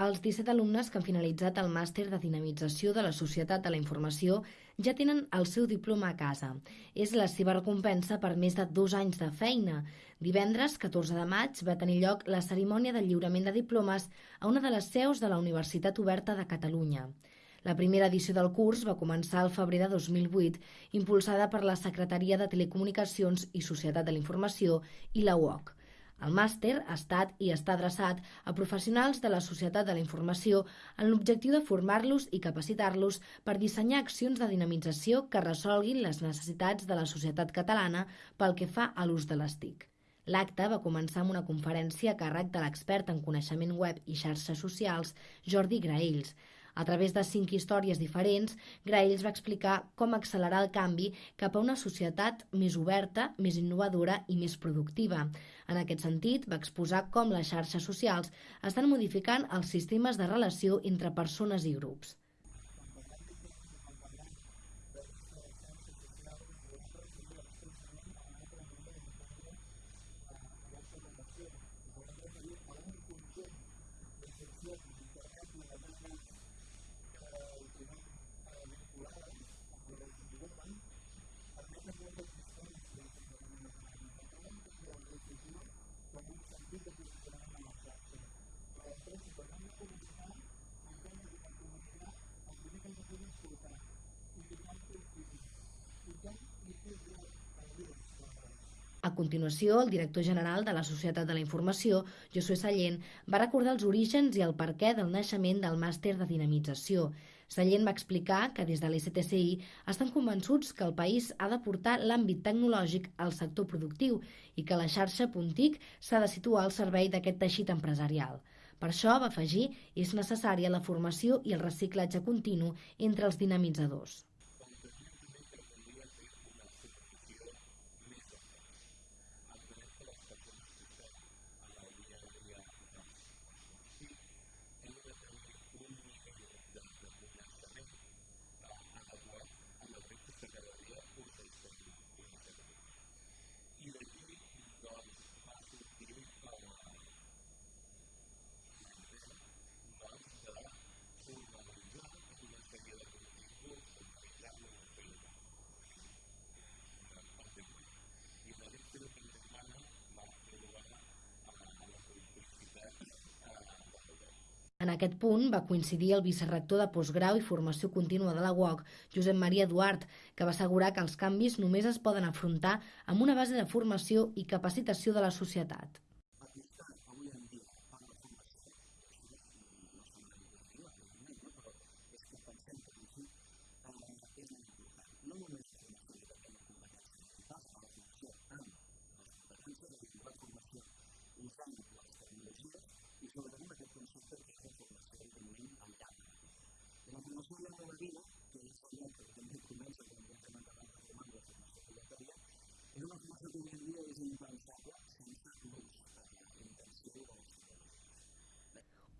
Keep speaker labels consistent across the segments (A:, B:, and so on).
A: Els 17 alumnes que han finalitzat el màster de dinamització de la Societat de la Informació ja tenen el seu diploma a casa. És la seva recompensa per més de dos anys de feina. Divendres, 14 de maig, va tenir lloc la cerimònia de lliurament de diplomes a una de les seus de la Universitat Oberta de Catalunya. La primera edició del curs va començar al febrer de 2008, impulsada per la Secretaria de Telecomunicacions i Societat de la Informació i la UOC. El màster ha estat i està adreçat a professionals de la societat de la informació en l'objectiu de formar-los i capacitar-los per dissenyar accions de dinamització que resolguin les necessitats de la societat catalana pel que fa a l'ús de les TIC. L'acte va començar amb una conferència a càrrec de l'expert en coneixement web i xarxes socials, Jordi Graells, a través de cinc històries diferents, Graells va explicar com accelerar el canvi cap a una societat més oberta, més innovadora i més productiva. En aquest sentit, va exposar com les xarxes socials estan modificant els sistemes de relació entre persones i grups. A continuació, el director general de la Societat de la Informació, Josué Sallent, va recordar els orígens i el perquè del naixement del màster de dinamització. Sallent va explicar que des de l'STCI estan convençuts que el país ha de portar l'àmbit tecnològic al sector productiu i que la xarxa Puntic s'ha de situar al servei d'aquest teixit empresarial. Per això, va afegir, és necessària la formació i el reciclatge continu entre els dinamitzadors. En aquest punt va coincidir el vicerrector de postgrau i formació contínua de la UOC, Josep Maria Eduard, que va assegurar que els canvis només es poden afrontar amb una base de formació i capacitació de la societat.
B: formació de la vida, que és allò que també comença quan comencem a acabar de formar la formació obligatòria, és una formació que avui en dia és impensable sense l'ús intensiu dels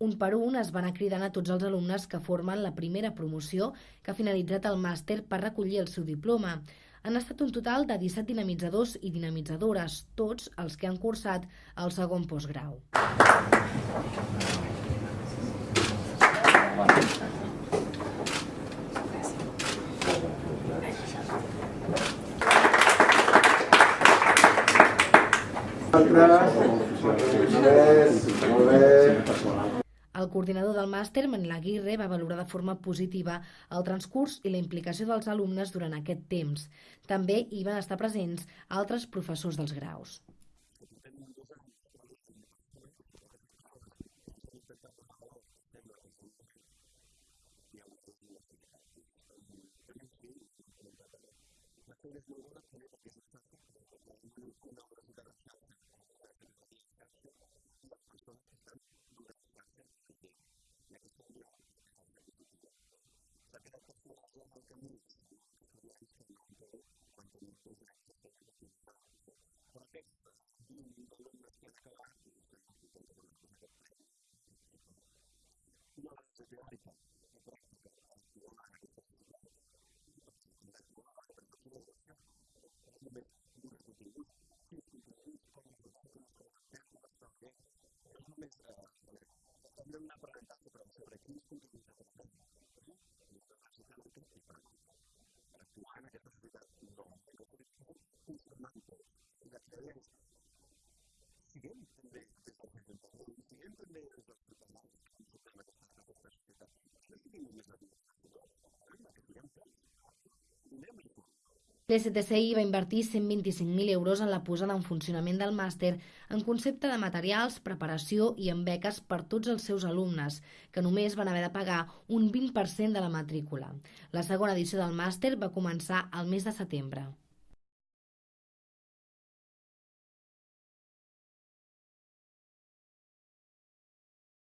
A: un per un es van cridant a tots els alumnes que formen la primera promoció que ha finalitzat el màster per recollir el seu diploma. Han estat un total de 17 dinamitzadors i dinamitzadores, tots els que han cursat el segon postgrau. El coordinador del màster, Manel Aguirre, va valorar de forma positiva el transcurs i la implicació dels alumnes durant aquest temps. També hi van estar presents altres professors dels graus. PSTCI va invertir 125.000 euros en la posada en funcionament del màster en concepte de materials, preparació i en beques per tots els seus alumnes, que només van haver de pagar un 20% de la matrícula. La segona edició del màster va començar al mes de setembre.